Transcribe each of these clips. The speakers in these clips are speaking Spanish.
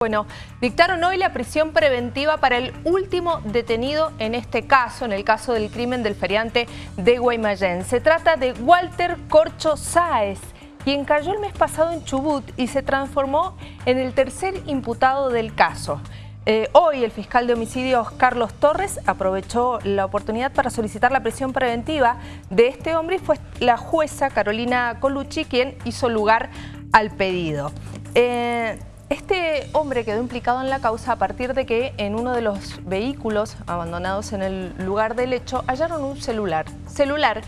Bueno, dictaron hoy la prisión preventiva para el último detenido en este caso, en el caso del crimen del feriante de Guaymallén. Se trata de Walter Corcho Sáez, quien cayó el mes pasado en Chubut y se transformó en el tercer imputado del caso. Eh, hoy el fiscal de homicidios Carlos Torres aprovechó la oportunidad para solicitar la prisión preventiva de este hombre y fue la jueza Carolina Colucci quien hizo lugar al pedido. Eh, este hombre quedó implicado en la causa a partir de que en uno de los vehículos abandonados en el lugar del hecho hallaron un celular. Celular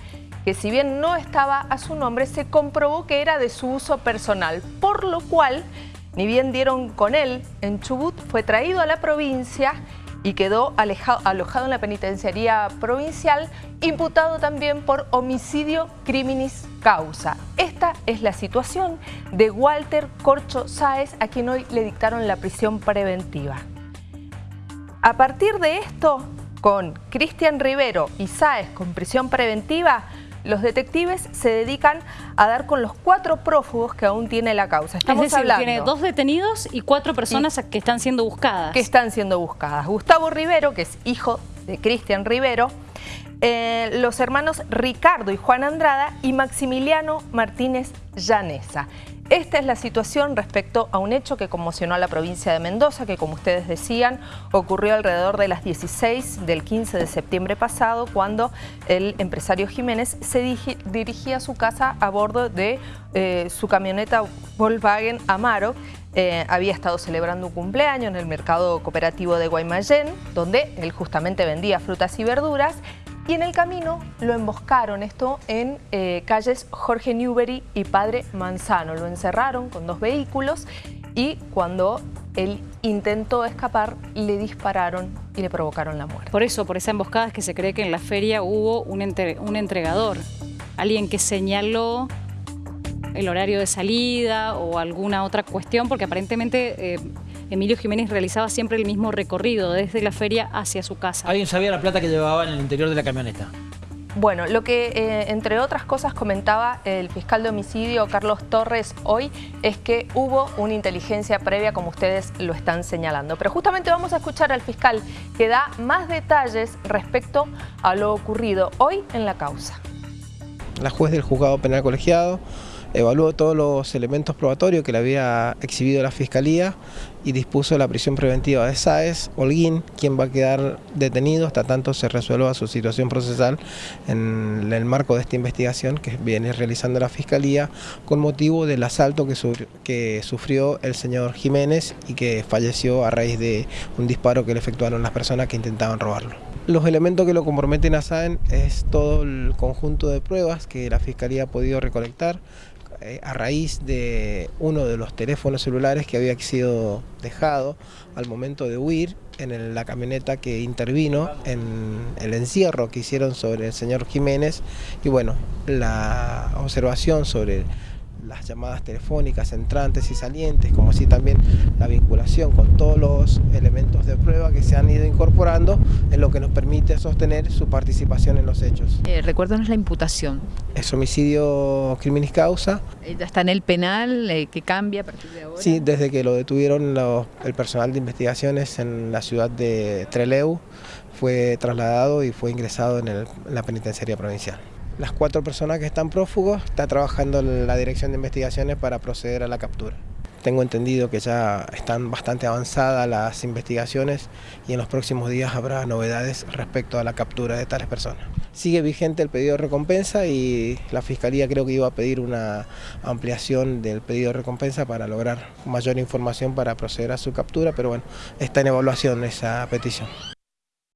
que si bien no estaba a su nombre, se comprobó que era de su uso personal, por lo cual, ni bien dieron con él en Chubut, fue traído a la provincia y quedó alojado en la penitenciaría provincial, imputado también por homicidio criminis causa. Esta es la situación de Walter Corcho Sáez, a quien hoy le dictaron la prisión preventiva. A partir de esto, con Cristian Rivero y Sáez con prisión preventiva, los detectives se dedican a dar con los cuatro prófugos que aún tiene la causa. Estamos es decir, tiene dos detenidos y cuatro personas que están siendo buscadas. Que están siendo buscadas. Gustavo Rivero, que es hijo de Cristian Rivero, eh, los hermanos Ricardo y Juan Andrada y Maximiliano Martínez Llanesa. Esta es la situación respecto a un hecho que conmocionó a la provincia de Mendoza, que como ustedes decían, ocurrió alrededor de las 16 del 15 de septiembre pasado, cuando el empresario Jiménez se dirigía a su casa a bordo de eh, su camioneta Volkswagen Amaro, eh, había estado celebrando un cumpleaños en el mercado cooperativo de Guaymallén, donde él justamente vendía frutas y verduras, y en el camino lo emboscaron, esto en eh, calles Jorge Newbery y Padre Manzano. Lo encerraron con dos vehículos y cuando él intentó escapar, le dispararon y le provocaron la muerte. Por eso, por esa emboscada es que se cree que en la feria hubo un, un entregador, alguien que señaló el horario de salida o alguna otra cuestión, porque aparentemente eh, Emilio Jiménez realizaba siempre el mismo recorrido desde la feria hacia su casa. ¿Alguien sabía la plata que llevaba en el interior de la camioneta? Bueno, lo que eh, entre otras cosas comentaba el fiscal de homicidio Carlos Torres hoy es que hubo una inteligencia previa como ustedes lo están señalando. Pero justamente vamos a escuchar al fiscal que da más detalles respecto a lo ocurrido hoy en la causa. La juez del juzgado penal colegiado evaluó todos los elementos probatorios que le había exhibido la Fiscalía y dispuso la prisión preventiva de Sáez Holguín, quien va a quedar detenido hasta tanto se resuelva su situación procesal en el marco de esta investigación que viene realizando la Fiscalía con motivo del asalto que, que sufrió el señor Jiménez y que falleció a raíz de un disparo que le efectuaron las personas que intentaban robarlo. Los elementos que lo comprometen a Sáenz es todo el conjunto de pruebas que la Fiscalía ha podido recolectar eh, a raíz de uno de los teléfonos celulares que había sido dejado al momento de huir en la camioneta que intervino en el encierro las llamadas telefónicas entrantes y salientes, como así también la vinculación con todos los elementos de prueba que se han ido incorporando en lo que nos permite sostener su participación en los hechos. Eh, recuérdanos la imputación. Es homicidio criminis causa. Eh, ¿Ya está en el penal? Eh, ¿Qué cambia a partir de ahora? Sí, desde que lo detuvieron el personal de investigaciones en la ciudad de Treleu, fue trasladado y fue ingresado en la penitenciaría provincial. Las cuatro personas que están prófugos está trabajando la Dirección de Investigaciones para proceder a la captura. Tengo entendido que ya están bastante avanzadas las investigaciones y en los próximos días habrá novedades respecto a la captura de tales personas. Sigue vigente el pedido de recompensa y la Fiscalía creo que iba a pedir una ampliación del pedido de recompensa para lograr mayor información para proceder a su captura, pero bueno, está en evaluación esa petición.